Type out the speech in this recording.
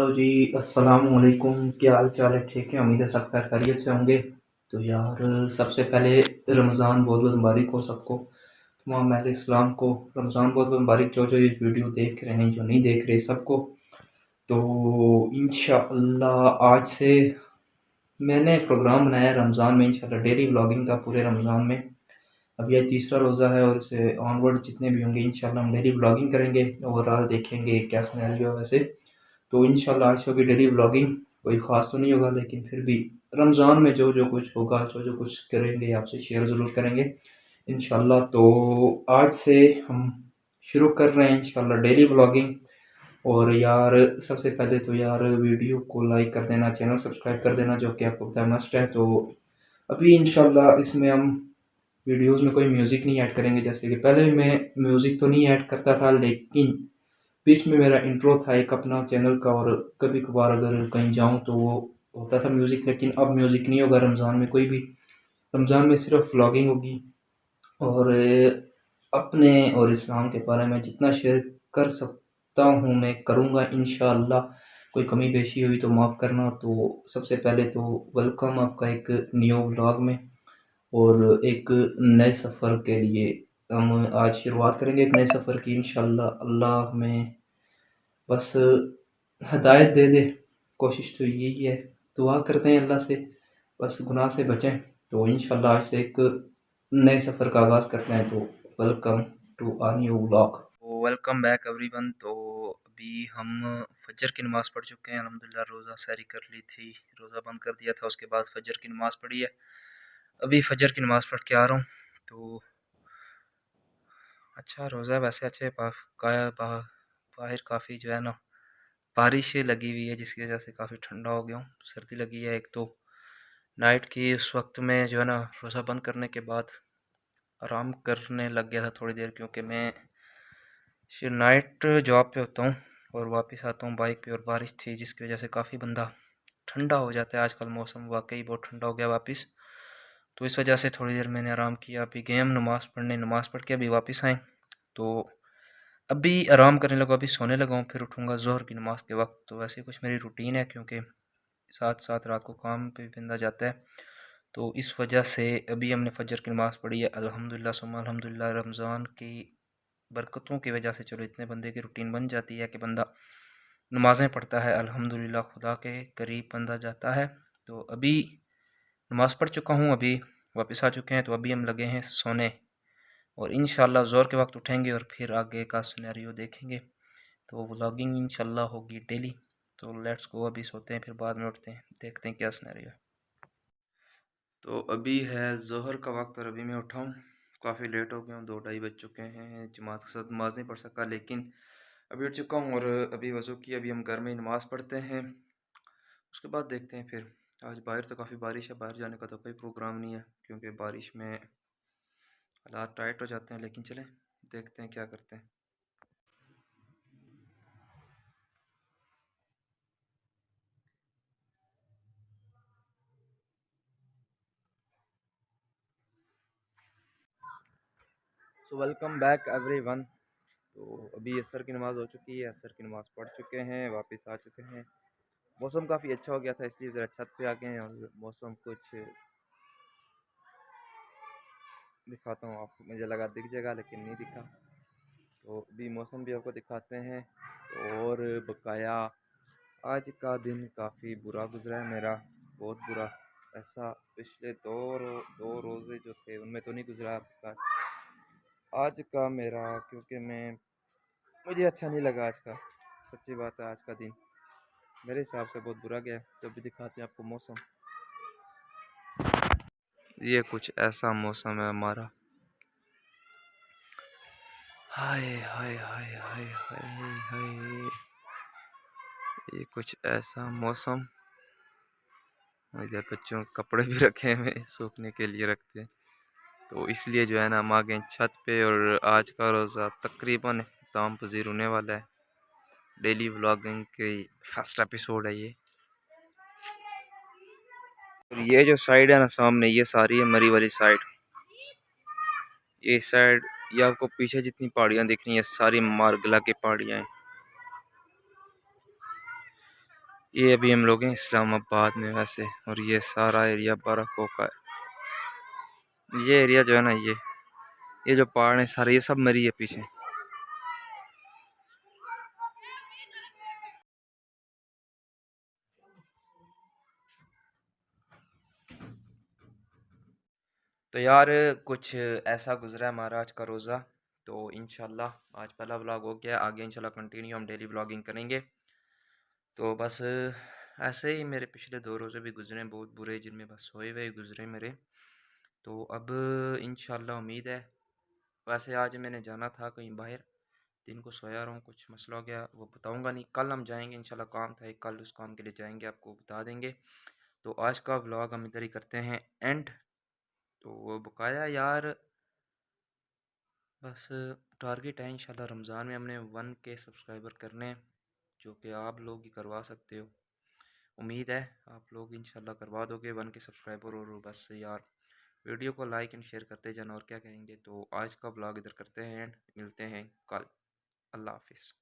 Hello जी अस्सलाम वालेकुम क्या हाल चाल है? ठीक है, उम्मीद है सब खैर खैरियत से होंगे। तो यार, सबसे पहले रमज़ान बहुत बहुत मुबारक हो सबको। तमाम अहल इस्लाम को रमज़ान बहुत बहुत मुबारक। जो जो ये वीडियो देख रहे हैं, जो नहीं देख रहे सबको। तो इन आज से मैंने प्रोग्राम बनाया रमज़ान में इंशाल्लाह डेली व्लॉगिंग का पूरे रमज़ान में। अब यह तीसरा रोज़ा है और इसे ऑनवर्ड जितने भी होंगे इंशाल्लाह हम डेली व्लॉगिंग करेंगे ओवरऑल देखेंगे क्या सिनेरियो वैसे। तो इन आज होगी डेली व्लॉगिंग कोई ख़ास तो नहीं होगा, लेकिन फिर भी रमज़ान में जो जो कुछ होगा, जो जो कुछ करेंगे, आपसे शेयर ज़रूर करेंगे। इन तो आज से हम शुरू कर रहे हैं इन डेली व्लॉगिंग और यार, सबसे पहले तो यार वीडियो को लाइक कर देना चैनल सब्सक्राइब कर देना, जो कि आपको पता मस्ट है। तो अभी इन इसमें हम वीडियोस में कोई म्यूज़िक नहीं ऐड करेंगे, जैसे कि पहले मैं म्यूज़िक तो नहीं ऐड करता था, लेकिन बीच में मेरा इंट्रो था एक अपना चैनल का और कभी कभार अगर कहीं जाऊँ तो वो होता था म्यूज़िक लेकिन अब म्यूज़िक नहीं होगा रमज़ान में कोई भी। रमज़ान में सिर्फ़ व्लॉगिंग होगी। और अपने और इस्लाम के बारे में जितना शेयर कर सकता हूँ मैं, करूँगा इन कोई कमी पेशी हुई तो माफ़ करना। तो सबसे पहले तो वेलकम आपका एक न्यू व्लॉग में। और एक नए सफ़र के लिए हम आज शुरुआत करेंगे एक नए सफ़र की इन अल्लाह हमें बस हदायत दे दे, कोशिश तो यही है। दुआ करते हैं अल्लाह से, बस गुनाह से बचें। तो इन आज से एक नए सफ़र का आगाज़ करते हैं। तो welcome to a new blog welcome back everyone तो अभी हम फजर की नमाज़ पढ़ चुके हैं। अलहमदिल्ला रोज़ा सैरी कर ली थी। रोज़ा बंद कर दिया था, उसके बाद फजर की नमाज़ पढ़ी है। अभी फजर की नमाज़ पढ़ के आ रहा हूँ। तो अच्छा रोज़ा वैसे अच्छे बाहर काफ़ी जो है ना, बारिश लगी हुई है, जिसकी वजह से काफ़ी ठंडा हो गया हूँ, सर्दी लगी है एक तो। नाइट की उस वक्त में जो है ना, रोज़ा बंद करने के बाद आराम करने लग गया था थोड़ी देर, क्योंकि मैं नाइट जॉब पे होता हूँ और वापस आता हूँ बाइक पे और बारिश थी, जिसकी वजह से काफ़ी बंदा ठंडा हो जाता है। आजकल मौसम वाकई बहुत ठंडा हो गया वापस। तो इस वजह से थोड़ी देर मैंने आराम किया, अभी गए हम नमाज़ पढ़ने, नमाज़ पढ़ के अभी वापस आए। तो अभी आराम करने लगा, अभी सोने लगा हूँ, फिर उठूँगा ज़ोहर की नमाज़ के वक्त। तो वैसे कुछ मेरी रूटीन है, क्योंकि साथ साथ रात को काम पे बंदा जाता है। तो इस वजह से अभी हमने फजर की नमाज़ पढ़ी है। अल्हम्दुलिल्लाह, सुम्मा अल्हम्दुलिल्लाह, रमज़ान की बरकतों की वजह से चलो इतने बंदे की रूटीन बन जाती है कि बंदा नमाज़ें पढ़ता है। अल्हम्दुलिल्लाह, खुदा के करीब बंदा जाता है। तो अभी नमाज़ पढ़ चुका हूँ, अभी वापस आ चुके हैं। तो अभी हम लगे हैं सोने और इन ज़ोर के वक्त उठेंगे और फिर आगे का सुनहरियो देखेंगे। तो व्लॉगिंग इन होगी डेली तो लेट्स गो अभी सोते हैं, फिर बाद में उठते हैं। देखते हैं क्या सुनहरियो तो अभी है जहर का वक्त और अभी मैं उठाऊँ काफ़ी लेट हो गया हूँ, दो ढाई बज चुके हैं, जमात के साथ नमाज़ नहीं पढ़ सका, लेकिन अभी उठ चुका हूँ और अभी वज़ू की, अभी हम घर में नमाज़ पढ़ते हैं। उसके बाद देखते हैं फिर। आज बाहर तो काफ़ी बारिश है, बाहर जाने का तो कोई प्रोग्राम नहीं है, क्योंकि बारिश में हालात टाइट हो जाते हैं, लेकिन चलें, देखते हैं क्या करते हैं। So welcome back everyone तो अभी असर की नमाज़ हो चुकी है, असर की नमाज़ पढ़ चुके हैं, वापस आ चुके हैं। मौसम काफ़ी अच्छा हो गया था, इसलिए ज़रा छत पे आ गए हैं और मौसम कुछ दिखाता हूँ आपको। मुझे लगा दिख जाएगा लेकिन नहीं दिखा। तो अभी मौसम भी आपको दिखाते हैं। और बकाया, आज का दिन काफ़ी बुरा गुजरा है मेरा। बहुत बुरा। ऐसा पिछले दो रो, दो रोज़े जो थे, उनमें तो नहीं गुजरा आपका आज का मेरा, क्योंकि मैं, मुझे अच्छा नहीं लगा आज का। सच्ची बात है, आज का दिन मेरे हिसाब से बहुत बुरा गया जब भी दिखाते हैं आपको मौसम। ये कुछ ऐसा मौसम है हमारा। हाय हाय हाय हाय हाय हाय ये कुछ ऐसा मौसम। इधर बच्चों कपड़े भी रखे हुए सूखने के लिए रखते हैं। तो इसलिए जो है ना, हम आ गए छत पे और आज का रोज़ा तकरीबन अख्ताम पजीर होने वाला है। डेली व्लॉगिंग के फ़र्स्ट एपिसोड है ये। ये जो साइड है ना सामने, ये सारी है मरी वाली साइड ये साइड ये आपको पीछे जितनी पहाड़ियाँ दिख रही हैं, सारी मारगला की पहाड़ियाँ हैं। ये अभी हम लोग हैं इस्लामाबाद में वैसे, और ये सारा एरिया बर्फ़ों का है। ये एरिया जो है ना ये ये जो पहाड़ है सारे, ये सब मरी है पीछे। तो यार, कुछ ऐसा गुजरा है हमारा आज का रोज़ा तो इन आज पहला व्लॉग हो गया, आगे इंशाल्लाह कंटिन्यू हम डेली व्लॉगिंग करेंगे। तो बस ऐसे ही मेरे पिछले दो रोज़े भी गुजरे बहुत बुरे, जिनमें बस सोए हुए गुजरे मेरे। तो अब इन उम्मीद है, वैसे आज मैंने जाना था कहीं बाहर, दिन को सोया रहा हूँ कुछ मसला हो गया, वो बताऊँगा नहीं, कल हम जाएँगे, इंशाल्लाह काम था एक कल उस काम के लिए जाएँगे, आपको बता देंगे। तो आज का व्लॉग हम इधर ही करते हैं एंड तो वो बकाया यार बस टारगेट है इंशाल्लाह रमज़ान में हमने वन के सब्सक्राइबर करने जो कि आप लोग ही करवा सकते हो। उम्मीद है आप लोग इंशाल्लाह करवा दोगे वन के सब्सक्राइबर और बस यार, वीडियो को लाइक एंड शेयर करते जाना और क्या कहेंगे? तो आज का ब्लॉग इधर करते हैं, मिलते हैं कल। अल्लाह हाफिज़।